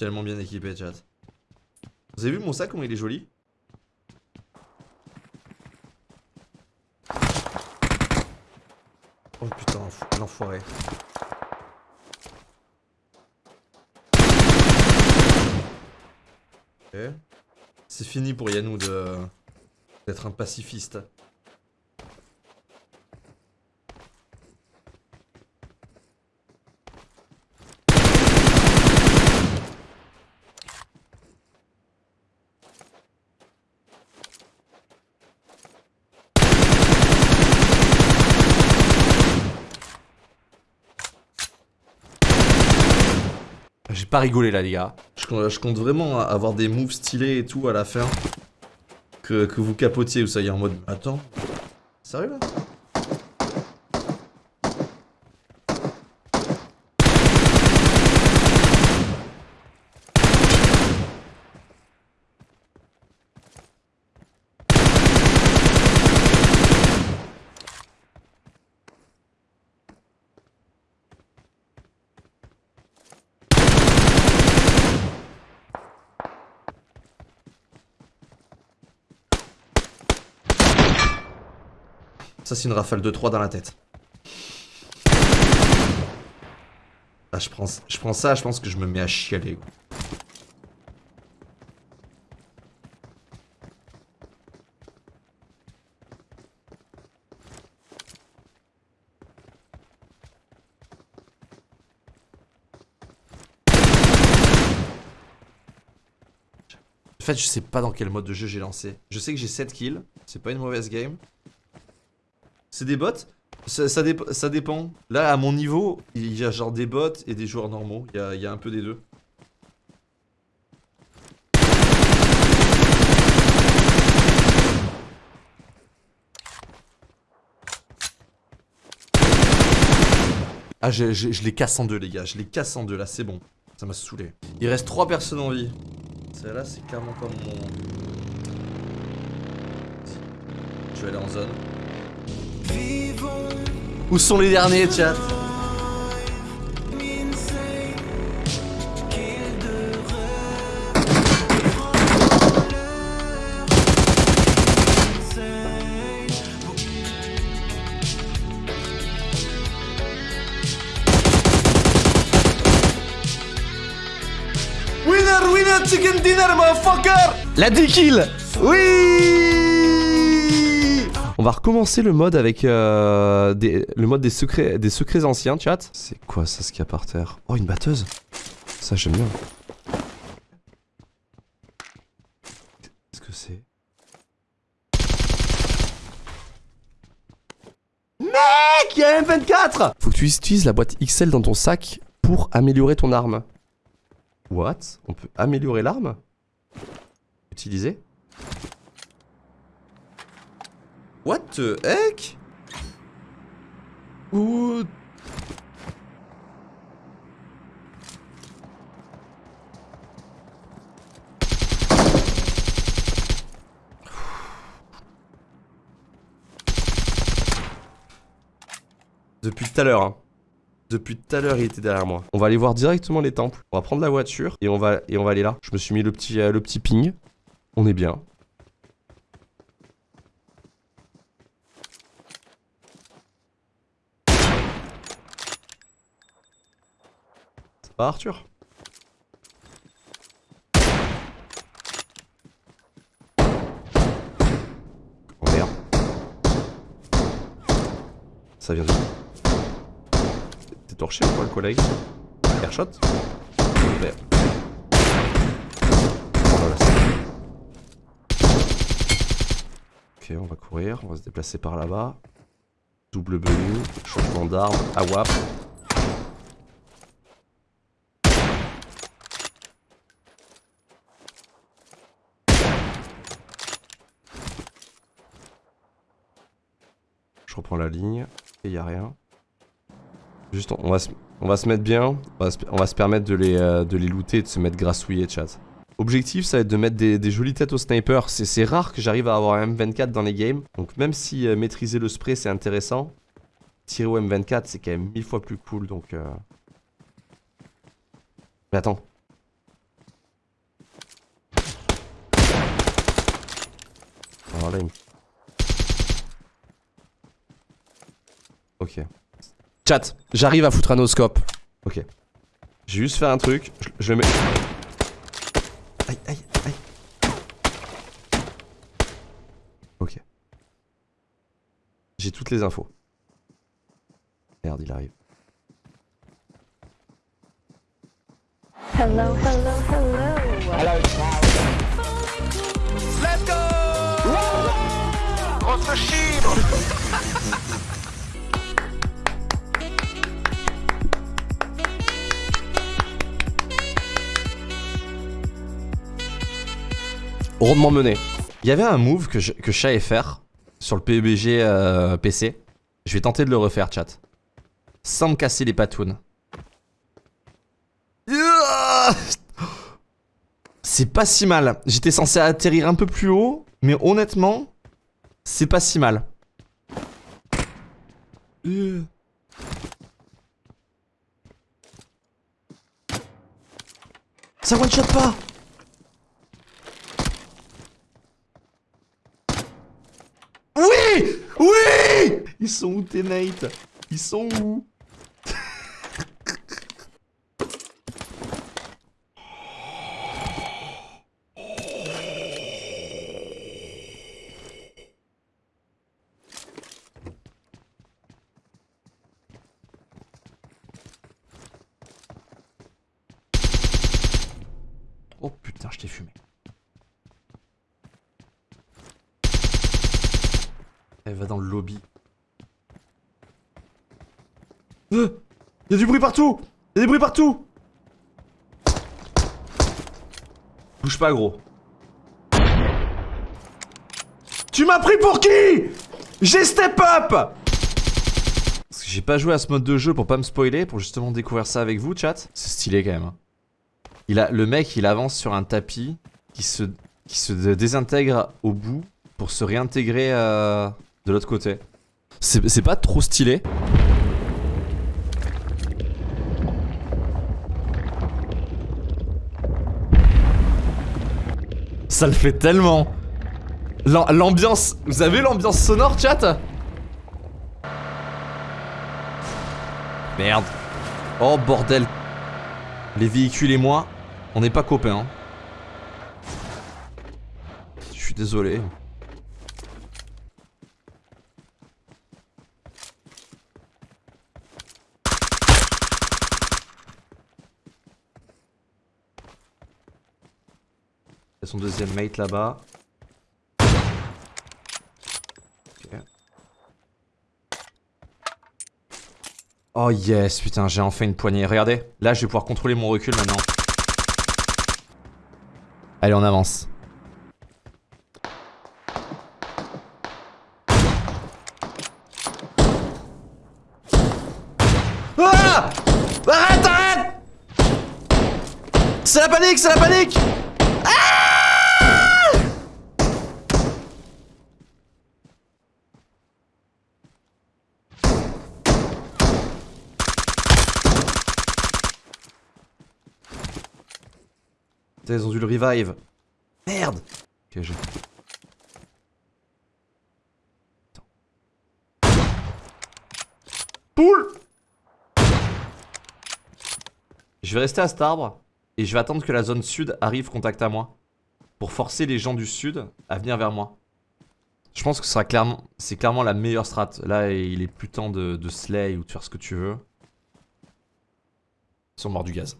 tellement bien équipé, chat. Vous avez vu mon sac, comment il est joli? Oh putain, l'enfoiré. C'est fini pour Yanou de d'être un pacifiste. Pas rigolé là les gars. Je, compte vraiment avoir des moves stylés et tout à la fin. Que, que vous capotiez, vous soyez en mode... Attends. Sérieux là? Ça, c'est une rafale de 3 dans la tête. Ah, je prends, je prends ça, je pense que je me mets à chialer. En fait, je sais pas dans quel mode de jeu j'ai lancé. Je sais que j'ai 7 kills. C'est pas une mauvaise game. C'est des bots ça, dépend. Là, à mon niveau, il y a genre des bots et des joueurs normaux. Il y a, il un peu des deux. Ah, je, je, les casse en deux, les gars. Je les casse en deux, là, c'est bon. Ça m'a saoulé. Il reste trois personnes en vie. Celle-là, c'est clairement pas mon... Je vais aller en zone. Où sont les derniers, chat Winner, winner, chicken dinner, motherfucker. La 10 kills. Oui on va recommencer le mode avec euh, le mode des secrets, des secrets anciens, chat. C'est quoi ça, ce qu'il y a par terre? Oh, une batteuse? Ça, j'aime bien. Qu'est-ce que c'est? Mec, il y a un M24 Faut que tu utilises la boîte XL dans ton sac pour améliorer ton arme. What? On peut améliorer l'arme? Utiliser? What the heck? Depuis tout à l'heure, hein. Depuis tout à l'heure, il était derrière moi. On va aller voir directement les temples. On va prendre la voiture et on va, et on va aller là. Je me suis mis le petit, euh, le petit ping. On est bien. Arthur Oh merde. Ça vient de... T'es torché ou quoi le collègue? Airshot? Merde. Ok, on va courir, on va se déplacer par là-bas. Double menu, changement d'arme, AWAP. la ligne. Et y a rien. Juste, on va se, on va se mettre bien. On va se, permettre de les, euh, de les looter et de se mettre grassouillé, chat. Objectif, ça va être de mettre des, jolies têtes au sniper. C'est rare que j'arrive à avoir un M24 dans les games. Donc même si euh, maîtriser le spray, c'est intéressant, tirer au M24, c'est quand même mille fois plus cool. Donc... Euh. Mais attends. Alors là, il me Ok. Chat, j'arrive à foutre un oscope. Ok. J'ai juste fait un truc, je, je le mets... Aïe, aïe, aïe. Ok. J'ai toutes les infos. Merde, il arrive. Hello, hello, hello. Let's go Grosse chibre Rondement mené. Il y avait un move que je, que savais faire sur le PUBG euh, PC. Je vais tenter de le refaire, chat. Sans me casser les patounes. C'est pas si mal. J'étais censé atterrir un peu plus haut, mais honnêtement, c'est pas si mal. Ça one shot pas Oui Oui Ils sont où tes mates? Ils sont où? Oh putain, je t'ai fumé. Elle va dans le lobby. Euh Y'a du bruit partout Y'a des bruits partout Bouge pas gros. Tu m'as pris pour qui? J'ai step up Parce que j'ai pas joué à ce mode de jeu pour pas me spoiler, pour justement découvrir ça avec vous chat. C'est stylé quand même. hein. Il a, le mec il avance sur un tapis qui se, qui se désintègre au bout pour se réintégrer euh, de l'autre côté. C'est c'est pas trop stylé. Ça le fait tellement. L'am- L'ambiance, vous avez l'ambiance sonore chat? Merde. Oh bordel. Les véhicules et moi, on n'est pas copains. hein. Je suis désolé. Son deuxième mate là-bas. Oh yes, putain, j'ai enfin une poignée. Regardez, là je vais pouvoir contrôler mon recul maintenant. Allez, on avance. Ah Arrête, arrête C'est la panique, c'est la panique Ils ont dû le revive. Merde Ok, j'ai... Poule Je vais rester à cet arbre et je vais attendre que la zone sud arrive contact à moi. Pour forcer les gens du sud à venir vers moi. Je pense que ce sera clairement, c'est clairement la meilleure strat. Là, il est plus temps de, de slay ou de faire ce que tu veux. Ils sont morts du gaz.